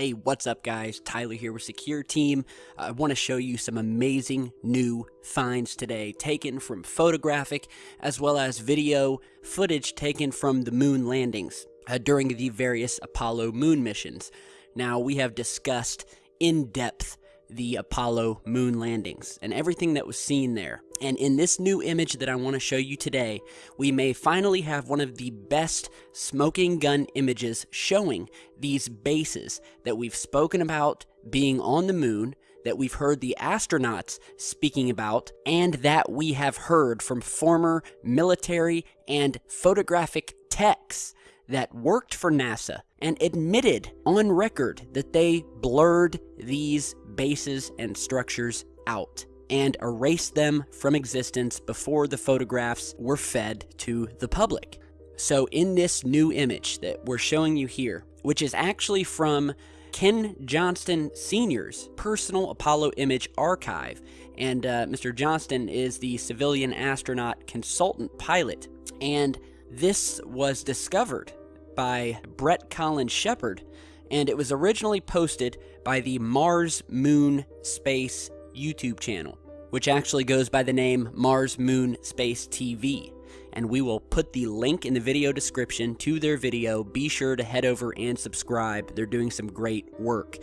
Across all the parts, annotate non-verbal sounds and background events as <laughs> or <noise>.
Hey, what's up, guys? Tyler here with Secure Team. I want to show you some amazing new finds today, taken from photographic as well as video footage taken from the moon landings uh, during the various Apollo moon missions. Now, we have discussed in depth the Apollo moon landings and everything that was seen there. And in this new image that I want to show you today, we may finally have one of the best smoking gun images showing these bases that we've spoken about being on the moon, that we've heard the astronauts speaking about, and that we have heard from former military and photographic techs that worked for NASA and admitted on record that they blurred these bases and structures out and erased them from existence before the photographs were fed to the public. So in this new image that we're showing you here, which is actually from Ken Johnston Sr.'s personal Apollo image archive, and uh, Mr. Johnston is the civilian astronaut consultant pilot, and this was discovered by Brett Collins Shepard, and it was originally posted by the Mars Moon Space YouTube channel, which actually goes by the name Mars Moon Space TV. And we will put the link in the video description to their video. Be sure to head over and subscribe. They're doing some great work.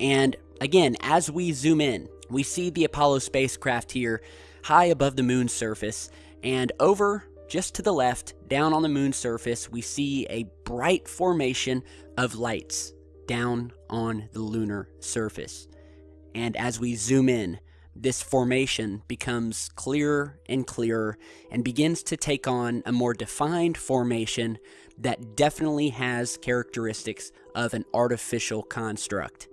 And again, as we zoom in, we see the Apollo spacecraft here high above the moon's surface, and over just to the left, down on the moon's surface, we see a bright formation of lights down on the lunar surface. And as we zoom in, this formation becomes clearer and clearer and begins to take on a more defined formation that definitely has characteristics of an artificial construct.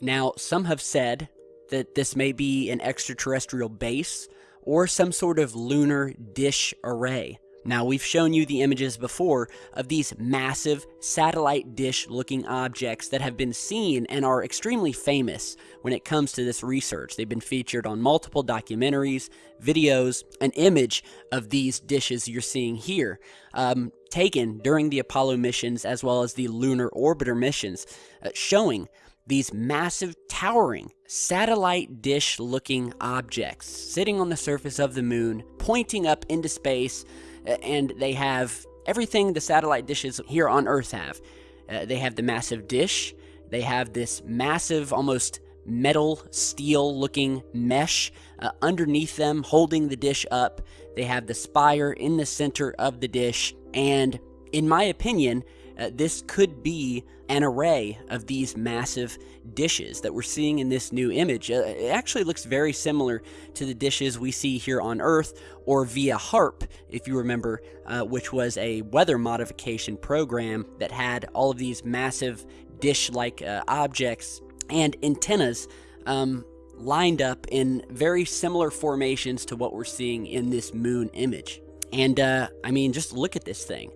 Now, some have said that this may be an extraterrestrial base or some sort of lunar dish array. Now, we've shown you the images before of these massive satellite dish looking objects that have been seen and are extremely famous when it comes to this research. They've been featured on multiple documentaries, videos, an image of these dishes you're seeing here, um, taken during the Apollo missions as well as the lunar orbiter missions, uh, showing these massive, towering, satellite dish looking objects sitting on the surface of the moon, pointing up into space, and they have everything the satellite dishes here on Earth have. Uh, they have the massive dish, they have this massive, almost metal, steel looking mesh uh, underneath them, holding the dish up. They have the spire in the center of the dish, and in my opinion, uh, this could be an array of these massive dishes that we're seeing in this new image. Uh, it actually looks very similar to the dishes we see here on Earth or via HAARP, if you remember, uh, which was a weather modification program that had all of these massive dish-like uh, objects and antennas um, lined up in very similar formations to what we're seeing in this moon image. And uh, I mean, just look at this thing.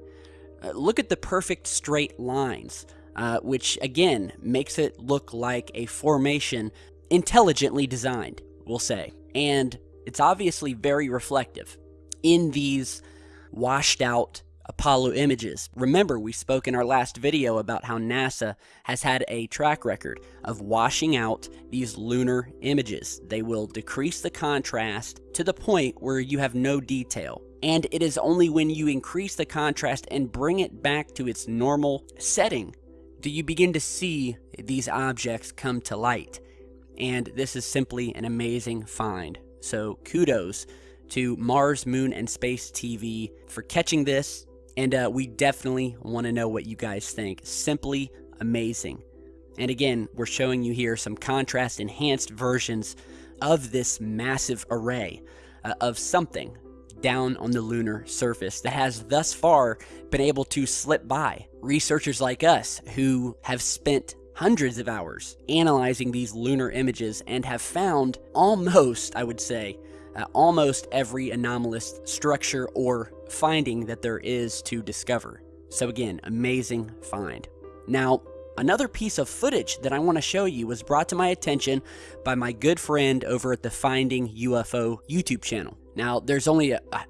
Uh, look at the perfect straight lines, uh, which again makes it look like a formation intelligently designed, we'll say. And it's obviously very reflective in these washed out Apollo images. Remember, we spoke in our last video about how NASA has had a track record of washing out these lunar images. They will decrease the contrast to the point where you have no detail and it is only when you increase the contrast and bring it back to its normal setting do you begin to see these objects come to light. And this is simply an amazing find. So kudos to Mars, Moon, and Space TV for catching this. And uh, we definitely want to know what you guys think. Simply amazing. And again, we're showing you here some contrast enhanced versions of this massive array uh, of something down on the lunar surface that has thus far been able to slip by. Researchers like us who have spent hundreds of hours analyzing these lunar images and have found almost, I would say, uh, almost every anomalous structure or finding that there is to discover. So again, amazing find. Now, Another piece of footage that I want to show you was brought to my attention by my good friend over at the Finding UFO YouTube channel. Now, there's only a, a,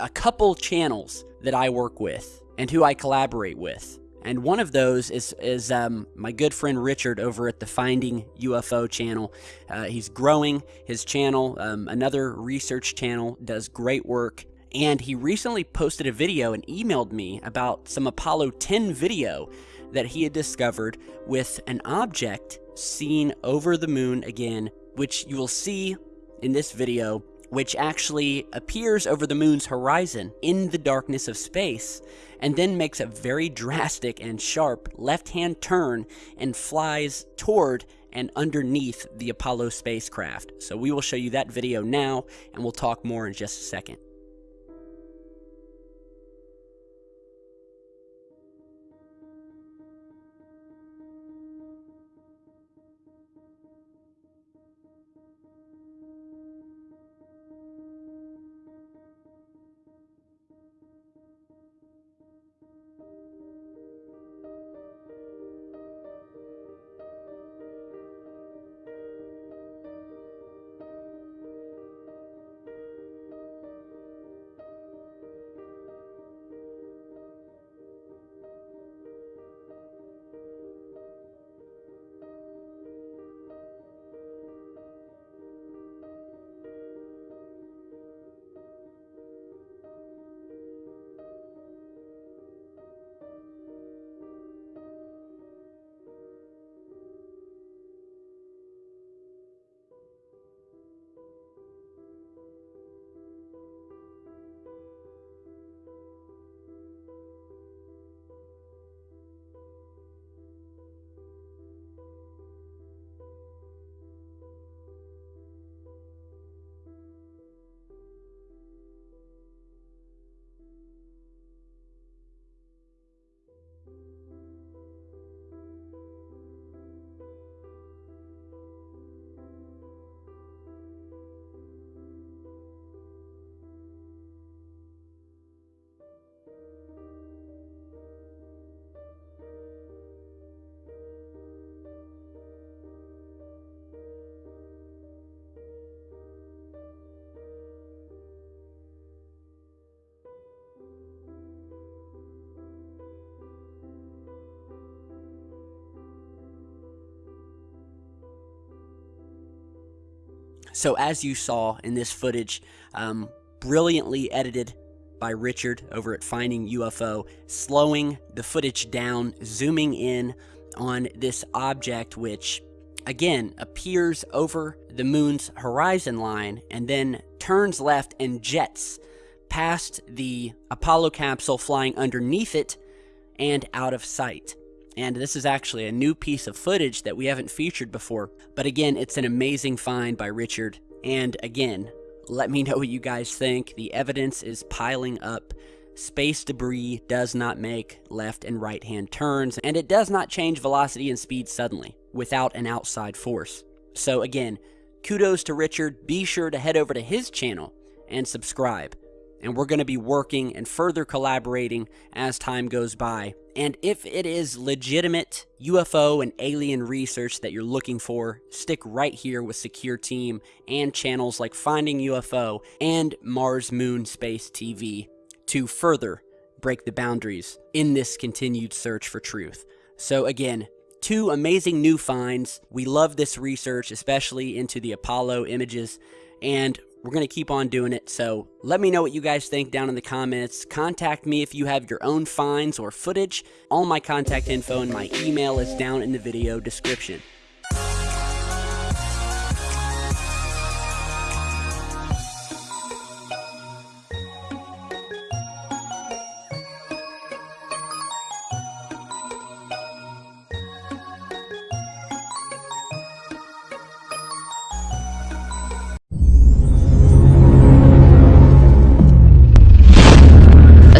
a couple channels that I work with and who I collaborate with. And one of those is is um, my good friend Richard over at the Finding UFO channel. Uh, he's growing his channel. Um, another research channel does great work. And he recently posted a video and emailed me about some Apollo 10 video that he had discovered with an object seen over the moon again, which you will see in this video which actually appears over the moon's horizon in the darkness of space, and then makes a very drastic and sharp left hand turn and flies toward and underneath the Apollo spacecraft. So we will show you that video now, and we'll talk more in just a second. So as you saw in this footage, um, brilliantly edited by Richard over at Finding UFO, slowing the footage down, zooming in on this object which again appears over the moon's horizon line and then turns left and jets past the Apollo capsule flying underneath it and out of sight. And this is actually a new piece of footage that we haven't featured before. But again, it's an amazing find by Richard. And again, let me <laughs> know what you guys think. The evidence is piling up. Space debris does not make left and right hand turns, and it does not change velocity and speed suddenly without an outside force. So again, kudos to Richard. Be sure to head over to his channel and subscribe and we're going to be working and further collaborating as time goes by. And if it is legitimate UFO and alien research that you're looking for, stick right here with Secure Team and channels like Finding UFO and Mars Moon Space TV to further break the boundaries in this continued search for truth. So again, two amazing new finds. We love this research, especially into the Apollo images, and we're going to keep on doing it. So let me know what you guys think down in the comments. Contact me if you have your own finds or footage. All my contact info and my email is down in the video description.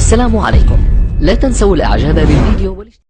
السلام عليكم. لا تنسوا الإعجاب بالفيديو